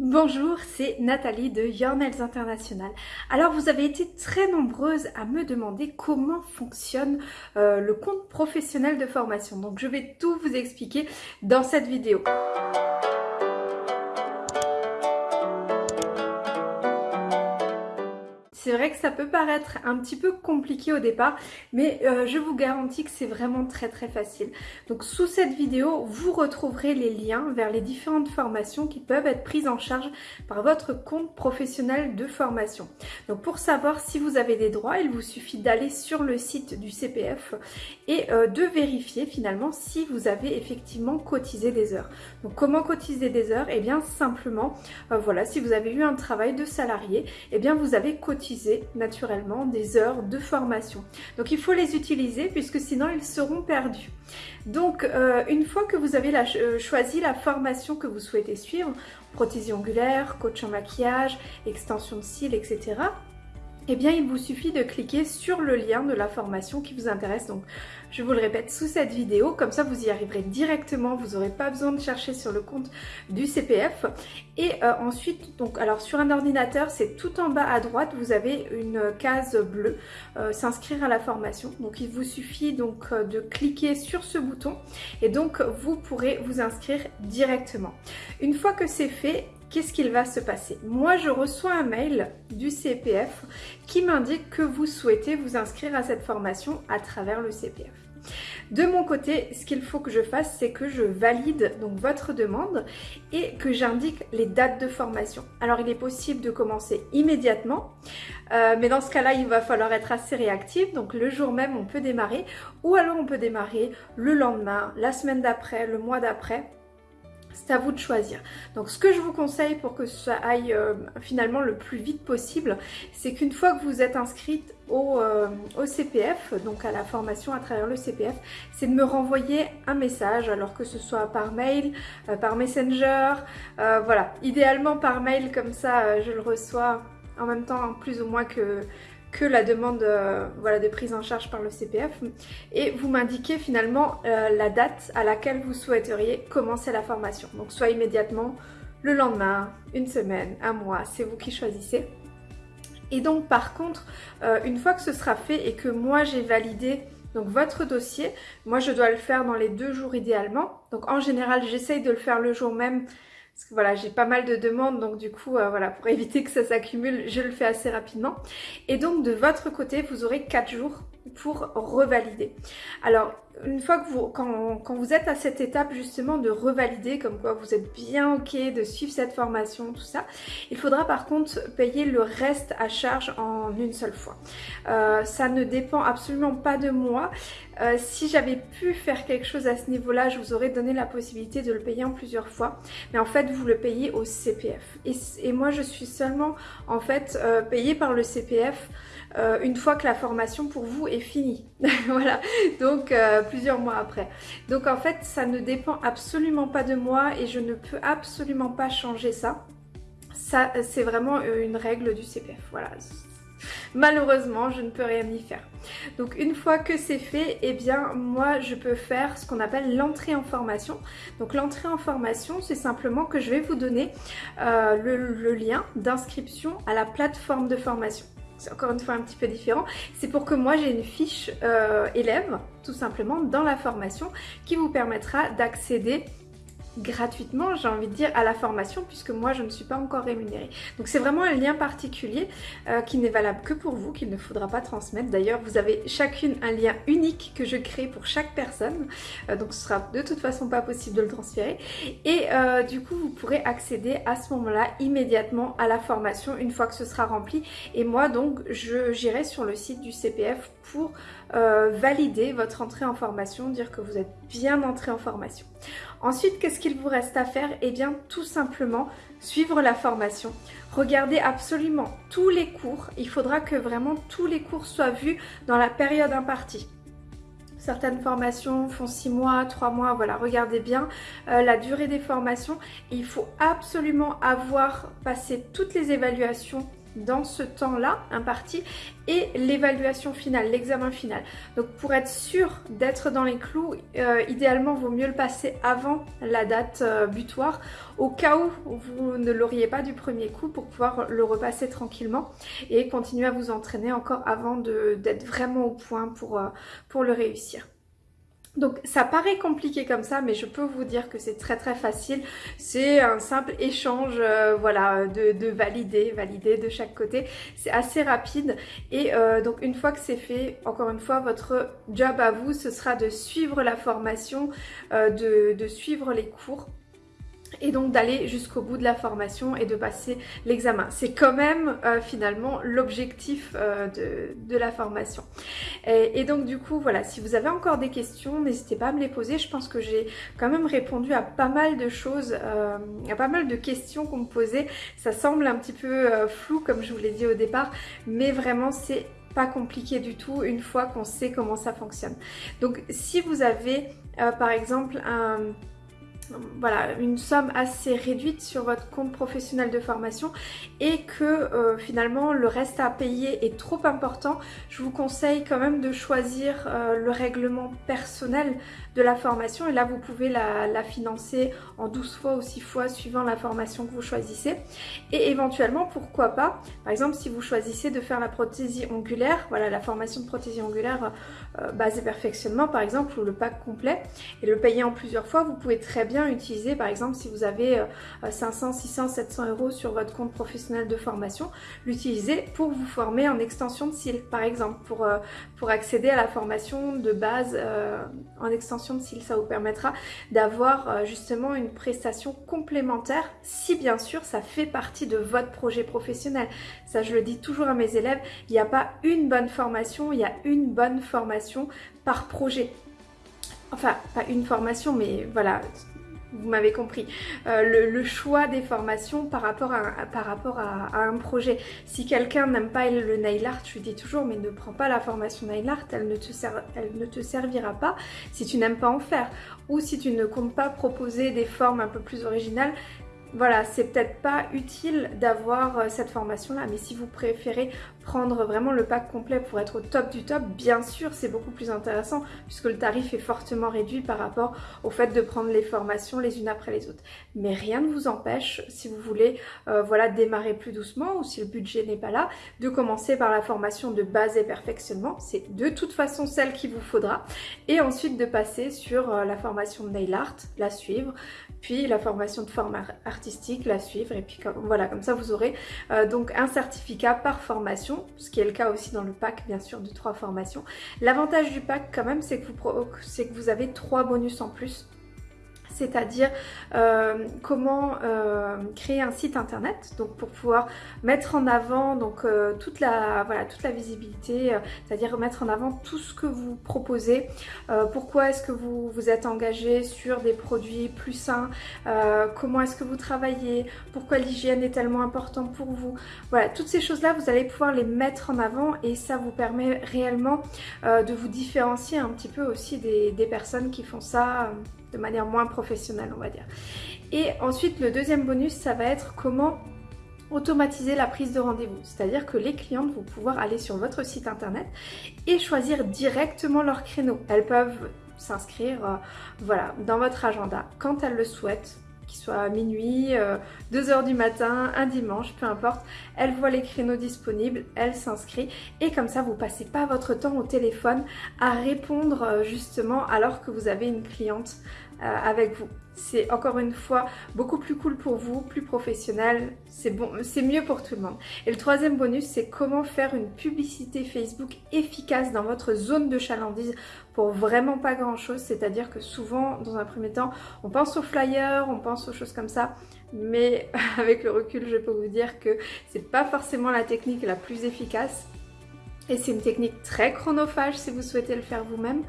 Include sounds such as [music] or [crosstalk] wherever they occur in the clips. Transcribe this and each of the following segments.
Bonjour, c'est Nathalie de Your Nails International. Alors vous avez été très nombreuses à me demander comment fonctionne euh, le compte professionnel de formation. Donc je vais tout vous expliquer dans cette vidéo. C'est vrai que ça peut paraître un petit peu compliqué au départ, mais euh, je vous garantis que c'est vraiment très très facile. Donc sous cette vidéo, vous retrouverez les liens vers les différentes formations qui peuvent être prises en charge par votre compte professionnel de formation. Donc pour savoir si vous avez des droits, il vous suffit d'aller sur le site du CPF et euh, de vérifier finalement si vous avez effectivement cotisé des heures. Donc comment cotiser des heures? Eh bien simplement, euh, voilà, si vous avez eu un travail de salarié, eh bien vous avez cotisé naturellement des heures de formation. Donc il faut les utiliser puisque sinon ils seront perdus. Donc euh, une fois que vous avez la, euh, choisi la formation que vous souhaitez suivre, prothésie ongulaire, coach en maquillage, extension de cils, etc eh bien il vous suffit de cliquer sur le lien de la formation qui vous intéresse. Donc je vous le répète sous cette vidéo, comme ça vous y arriverez directement, vous n'aurez pas besoin de chercher sur le compte du CPF. Et euh, ensuite, donc alors sur un ordinateur, c'est tout en bas à droite, vous avez une case bleue, euh, s'inscrire à la formation. Donc il vous suffit donc euh, de cliquer sur ce bouton et donc vous pourrez vous inscrire directement. Une fois que c'est fait, qu'est-ce qu'il va se passer Moi, je reçois un mail du CPF qui m'indique que vous souhaitez vous inscrire à cette formation à travers le CPF. De mon côté, ce qu'il faut que je fasse, c'est que je valide donc votre demande et que j'indique les dates de formation. Alors, il est possible de commencer immédiatement, euh, mais dans ce cas-là, il va falloir être assez réactif. Donc, le jour même, on peut démarrer ou alors on peut démarrer le lendemain, la semaine d'après, le mois d'après c'est à vous de choisir. Donc ce que je vous conseille pour que ça aille euh, finalement le plus vite possible, c'est qu'une fois que vous êtes inscrite au, euh, CPF, donc à la formation à travers le CPF, c'est de me renvoyer un message, alors que ce soit par mail, euh, par messenger, voilà. Idéalement par mail, comme ça je le reçois en même temps plus ou moins que, que la demande euh, voilà, de prise en charge par le CPF et vous m'indiquez finalement euh, la date à laquelle vous souhaiteriez commencer la formation. Donc soit immédiatement, le lendemain, une semaine, un mois, c'est vous qui choisissez. Et donc par contre, euh, une fois que ce sera fait et que moi j'ai validé donc votre dossier, moi je dois le faire dans les deux jours idéalement. Donc en général j'essaye de le faire le jour même parce que voilà, j'ai pas mal de demandes, donc du coup, euh, voilà, pour [laughs] éviter que ça s'accumule, je le fais assez rapidement. Et donc de votre côté, vous aurez 4 jours pour revalider. Alors, une fois que vous, quand, vous êtes à cette étape justement de revalider, comme quoi vous êtes bien ok de suivre cette formation, tout ça, il faudra par contre payer le reste à charge en une seule fois. Euh, ça ne dépend absolument pas de moi. Euh, si j'avais pu faire quelque chose à ce niveau-là, je vous aurais donné la possibilité de le payer en plusieurs fois. Mais en fait, vous le payez au CPF. Et, moi, je suis seulement en fait euh, payée par le CPF une fois que la formation pour vous est finie. [laughs] voilà, donc plusieurs mois après. Donc en fait, ça ne dépend absolument pas de moi et je ne peux absolument pas changer ça. Ça, c'est vraiment euh, une règle du CPF. Voilà, Malheureusement, je ne peux rien y faire. Donc une fois que c'est fait, eh bien moi je peux faire ce qu'on appelle l'entrée en formation. Donc l'entrée en formation, c'est simplement que je vais vous donner le lien d'inscription à la plateforme de formation c'est encore une fois un petit peu différent, c'est pour que moi j'ai une fiche euh, élève tout simplement dans la formation qui vous permettra d'accéder gratuitement, j'ai envie de dire, à la formation puisque moi je ne suis pas encore rémunérée. Donc c'est vraiment un lien particulier euh, qui n'est valable que pour vous, qu'il ne faudra pas transmettre. D'ailleurs, vous avez chacune un lien unique que je crée pour chaque personne, euh, donc ce sera de toute façon pas possible de le transférer. Et euh, du coup, vous pourrez accéder à ce moment-là immédiatement à la formation une fois que ce sera rempli. Et moi donc, j'irai sur le site du CPF pour valider votre entrée en formation, dire que vous êtes bien entré en formation. Ensuite, qu'est-ce vous reste à faire Eh bien, tout simplement, suivre la formation. Regardez absolument tous les cours. Il faudra que vraiment tous les cours soient vus dans la période impartie. Certaines formations font 6 mois, 3 mois, voilà, regardez bien euh, la durée des formations. il faut absolument avoir passé toutes les évaluations dans ce temps-là imparti et l'évaluation finale, l'examen final. Donc pour être sûr d'être dans les clous, euh, idéalement vaut mieux le passer avant la date euh, butoir au cas où vous ne l'auriez pas du premier coup pour pouvoir le repasser tranquillement et continuer à vous entraîner encore avant d'être vraiment au point pour, euh, pour le réussir. Donc ça paraît compliqué comme ça, mais je peux vous dire que c'est très très facile. C'est un simple échange, euh, voilà, de, valider, valider de chaque côté. C'est assez rapide et euh, donc une fois que c'est fait, encore une fois, votre job à vous, ce sera de suivre la formation, euh, de suivre les cours et donc d'aller jusqu'au bout de la formation et de passer l'examen. C'est quand même euh, finalement l'objectif euh, de, la formation. Et, donc du coup voilà, si vous avez encore des questions, n'hésitez pas à me les poser. Je pense que j'ai quand même répondu à pas mal de choses, euh, à pas mal de questions qu'on me posait. Ça semble un petit peu flou comme je vous l'ai dit au départ, mais vraiment c'est pas compliqué du tout une fois qu'on sait comment ça fonctionne. Donc si vous avez par exemple un voilà, une somme assez réduite sur votre compte professionnel de formation et que euh, finalement le reste à payer est trop important, je vous conseille quand même de choisir euh, le règlement personnel de la formation et là vous pouvez la, financer en 12 fois ou 6 fois suivant la formation que vous choisissez. Et éventuellement pourquoi pas par exemple si vous choisissez de faire la prothésie ongulaire voilà la formation de prothésie ongulaire euh, base et perfectionnement par exemple ou le pack complet et le payer en plusieurs fois vous pouvez très bien utiliser par exemple si vous avez 500 600 700 euros sur votre compte professionnel de formation l'utiliser pour vous former en extension de cils par exemple pour, euh, pour accéder à la formation de base euh, en extension de cils. Ça vous permettra d'avoir euh, justement une prestation complémentaire si bien sûr ça fait partie de votre projet professionnel. Ça je le dis toujours à mes élèves, il n'y a pas une bonne formation, il y a une bonne formation par projet. Enfin, pas une formation, mais voilà, vous m'avez compris, euh, le, choix des formations par rapport à, un projet. Si quelqu'un n'aime pas le nail art, je lui dis toujours, mais ne prends pas la formation nail art, elle ne te servira pas si tu n'aimes pas en faire. Ou si tu ne comptes pas proposer des formes un peu plus originales, voilà, c'est peut-être pas utile d'avoir euh, cette formation-là, mais si vous préférez prendre vraiment le pack complet pour être au top du top, bien sûr c'est beaucoup plus intéressant puisque le tarif est fortement réduit par rapport au fait de prendre les formations les unes après les autres. Mais rien ne vous empêche, si vous voulez euh, voilà, démarrer plus doucement ou si le budget n'est pas là, de commencer par la formation de base et perfectionnement. C'est de toute façon celle qu'il vous faudra. Et ensuite de passer sur euh, la formation de nail art, la suivre, puis la formation de forme artistique, la suivre. Et puis voilà, comme ça vous aurez euh, donc un certificat par formation ce qui est le cas aussi dans le pack bien sûr de trois formations. L'avantage du pack quand même c'est que, que vous avez trois bonus en plus c'est-à-dire euh, comment euh, créer un site internet donc pour pouvoir mettre en avant donc euh, toute la visibilité c'est-à-dire mettre en avant tout ce que vous proposez. Pourquoi est-ce que vous vous êtes engagé sur des produits plus sains? Comment est-ce que vous travaillez? Pourquoi l'hygiène est tellement importante pour vous? Voilà toutes ces choses là vous allez pouvoir les mettre en avant et ça vous permet réellement de vous différencier un petit peu aussi des personnes qui font ça de manière moins professionnelle on va dire. Et ensuite le deuxième bonus ça va être comment automatiser la prise de rendez-vous. C'est-à-dire que les clientes vont pouvoir aller sur votre site internet et choisir directement leur créneau. Elles peuvent s'inscrire euh, voilà, dans votre agenda quand elles le souhaitent qu'il soit minuit, 2h euh, du matin, un dimanche, peu importe. Elle voit les créneaux disponibles, elle s'inscrit et comme ça vous passez pas votre temps au téléphone à répondre euh, justement alors que vous avez une cliente euh, avec vous. C'est encore une fois beaucoup plus cool pour vous, plus professionnel, c'est bon, c'est mieux pour tout le monde. Et le troisième bonus, c'est comment faire une publicité Facebook efficace dans votre zone de chalandise pour vraiment pas grand chose. C'est-à-dire que souvent, dans un premier temps, on pense aux flyers, on pense aux choses comme ça, mais [laughs] avec le recul, je peux vous dire que c'est pas forcément la technique la plus efficace. Et c'est une technique très chronophage si vous souhaitez le faire vous-même.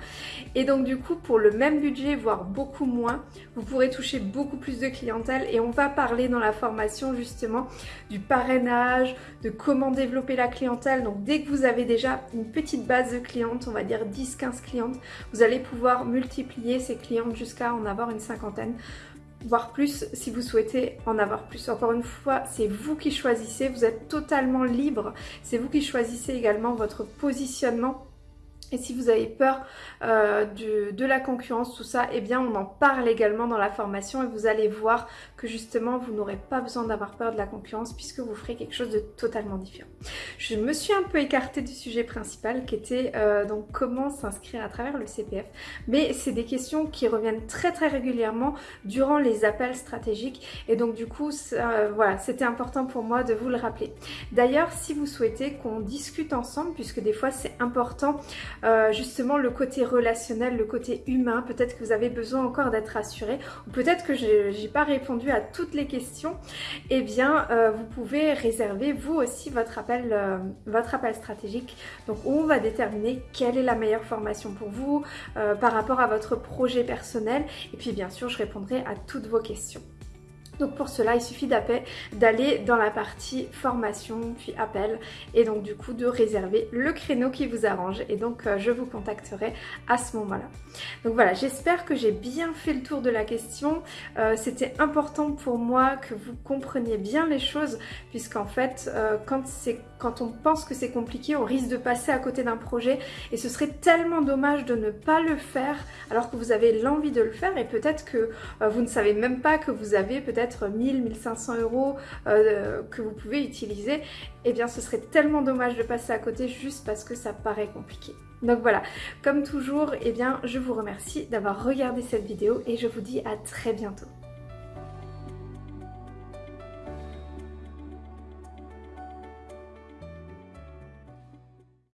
Et donc du coup, pour le même budget, voire beaucoup moins, vous pourrez toucher beaucoup plus de clientèle. Et on va parler dans la formation justement du parrainage, de comment développer la clientèle. Donc dès que vous avez déjà une petite base de clientes, on va dire 10-15 clientes, vous allez pouvoir multiplier ces clientes jusqu'à en avoir une cinquantaine voire plus si vous souhaitez en avoir plus. Encore une fois, c'est vous qui choisissez, vous êtes totalement libre, c'est vous qui choisissez également votre positionnement et si vous avez peur euh, de, la concurrence, tout ça, eh bien on en parle également dans la formation et vous allez voir que justement vous n'aurez pas besoin d'avoir peur de la concurrence puisque vous ferez quelque chose de totalement différent. Je me suis un peu écartée du sujet principal qui était euh, donc comment s'inscrire à travers le CPF. Mais c'est des questions qui reviennent très très régulièrement durant les appels stratégiques et donc du coup euh, voilà c'était important pour moi de vous le rappeler. D'ailleurs si vous souhaitez qu'on discute ensemble puisque des fois c'est important euh, justement le côté relationnel, le côté humain. Peut-être que vous avez besoin encore d'être rassuré ou peut-être que je n'ai pas répondu à toutes les questions. Eh bien, euh, vous pouvez réserver vous aussi votre appel, euh, votre appel stratégique. Donc, on va déterminer quelle est la meilleure formation pour vous par rapport à votre projet personnel. Et puis, bien sûr, je répondrai à toutes vos questions. Donc pour cela, il suffit d'aller dans la partie formation, puis appel, et donc du coup de réserver le créneau qui vous arrange. Et donc euh, je vous contacterai à ce moment-là. Donc voilà, j'espère que j'ai bien fait le tour de la question. Euh, c'était important pour moi que vous compreniez bien les choses, puisqu'en fait, euh, quand, quand on pense que c'est compliqué, on risque de passer à côté d'un projet, et ce serait tellement dommage de ne pas le faire alors que vous avez l'envie de le faire, et peut-être que vous ne savez même pas que vous avez peut-être 1000, 1500 euros euh, que vous pouvez utiliser, et eh bien ce serait tellement dommage de passer à côté juste parce que ça paraît compliqué. Donc voilà, comme toujours, et eh bien je vous remercie d'avoir regardé cette vidéo et je vous dis à très bientôt.